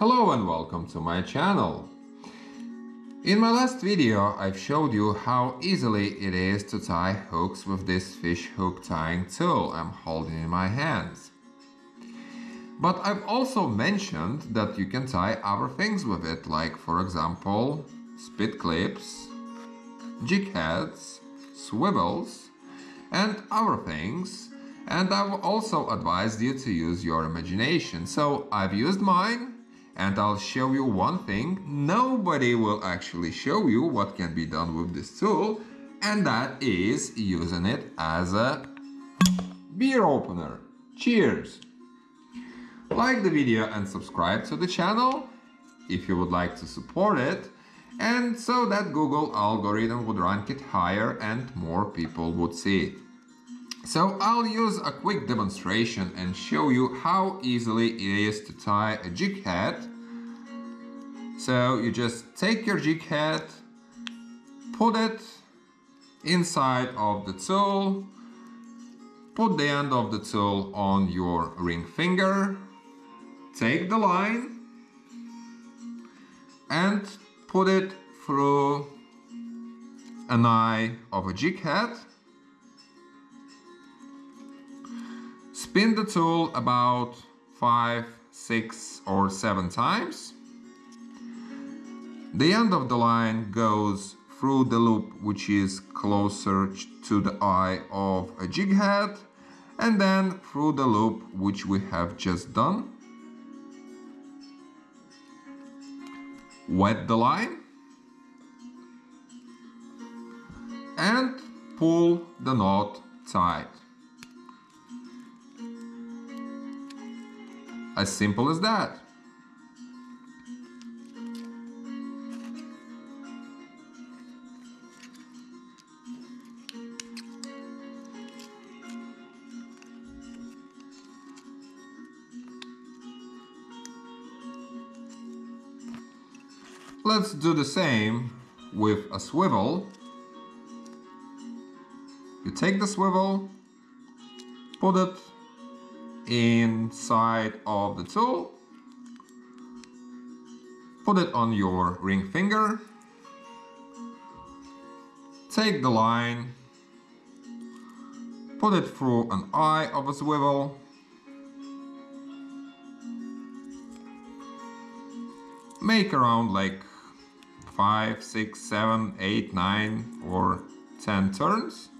Hello and welcome to my channel. In my last video I've showed you how easily it is to tie hooks with this fish hook tying tool I'm holding in my hands. But I've also mentioned that you can tie other things with it like for example spit clips, jig heads, swivels and other things and I've also advised you to use your imagination. So I've used mine and I'll show you one thing. Nobody will actually show you what can be done with this tool and that is using it as a beer opener. Cheers! Like the video and subscribe to the channel if you would like to support it and so that Google algorithm would rank it higher and more people would see it. So I'll use a quick demonstration and show you how easily it is to tie a jig head. So you just take your jig head, put it inside of the tool, put the end of the tool on your ring finger, take the line and put it through an eye of a jig head Spin the tool about 5, 6 or 7 times. The end of the line goes through the loop which is closer to the eye of a jig head and then through the loop which we have just done. Wet the line and pull the knot tight. As simple as that. Let's do the same with a swivel. You take the swivel, put it inside of the tool. Put it on your ring finger. Take the line. Put it through an eye of a swivel. Make around like 5, 6, 7, 8, 9 or 10 turns.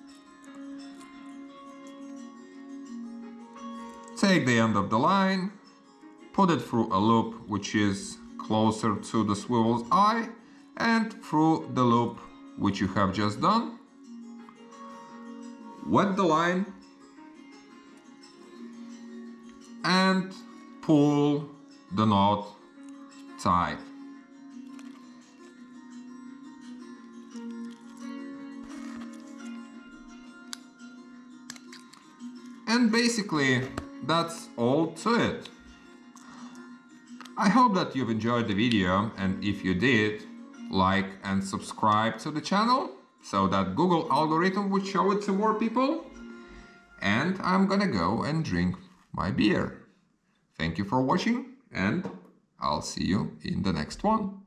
Take the end of the line, put it through a loop which is closer to the swivel's eye and through the loop which you have just done. Wet the line and pull the knot tight. And basically that's all to it. I hope that you've enjoyed the video and if you did, like and subscribe to the channel so that Google algorithm would show it to more people. And I'm gonna go and drink my beer. Thank you for watching and I'll see you in the next one.